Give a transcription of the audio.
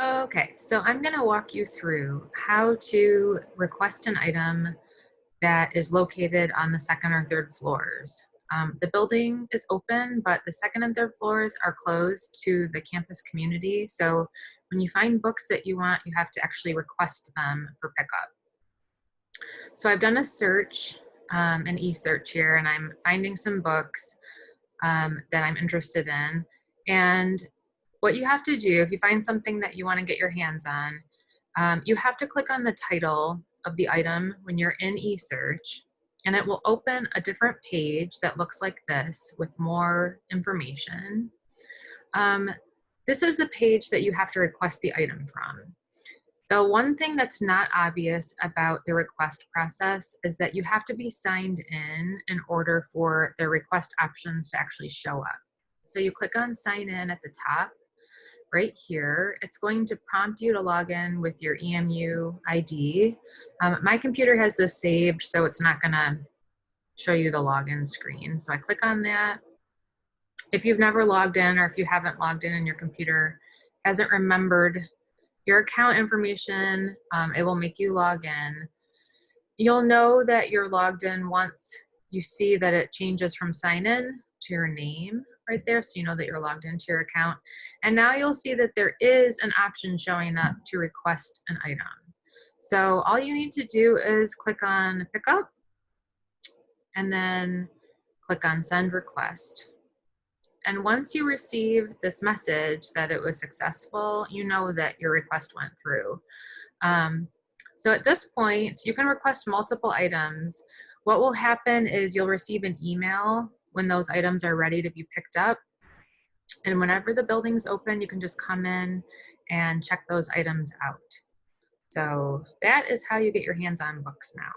Okay, so I'm going to walk you through how to request an item that is located on the second or third floors. Um, the building is open, but the second and third floors are closed to the campus community. So when you find books that you want, you have to actually request them for pickup. So I've done a search, um, an e-search here, and I'm finding some books um, that I'm interested in. And what you have to do, if you find something that you want to get your hands on, um, you have to click on the title of the item when you're in eSearch, and it will open a different page that looks like this with more information. Um, this is the page that you have to request the item from. The one thing that's not obvious about the request process is that you have to be signed in in order for the request options to actually show up. So you click on sign in at the top right here. It's going to prompt you to log in with your EMU ID. Um, my computer has this saved, so it's not gonna show you the login screen. So I click on that. If you've never logged in or if you haven't logged in and your computer hasn't remembered your account information, um, it will make you log in. You'll know that you're logged in once you see that it changes from sign in to your name right there so you know that you're logged into your account. And now you'll see that there is an option showing up to request an item. So all you need to do is click on pickup and then click on send request. And once you receive this message that it was successful, you know that your request went through. Um, so at this point, you can request multiple items. What will happen is you'll receive an email when those items are ready to be picked up. And whenever the building's open, you can just come in and check those items out. So that is how you get your hands on books now.